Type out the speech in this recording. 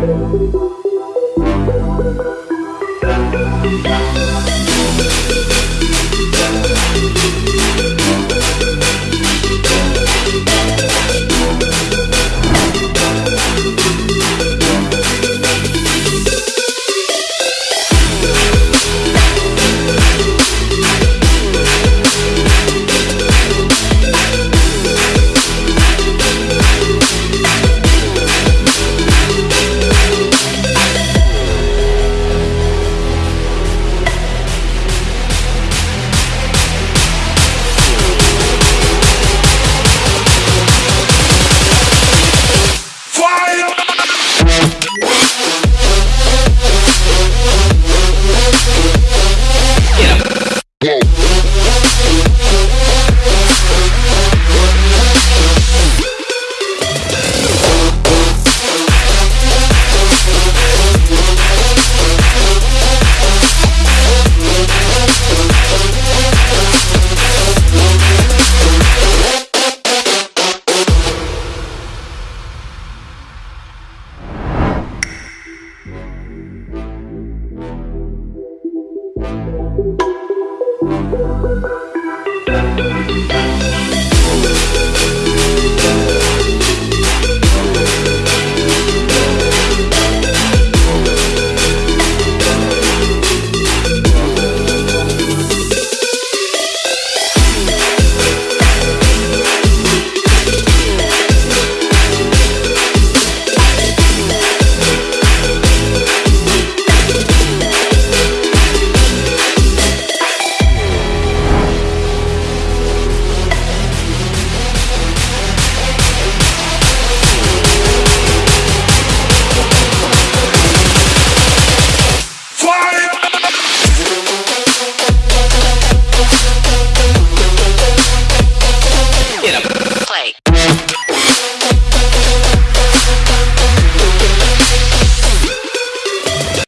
Música Whoa.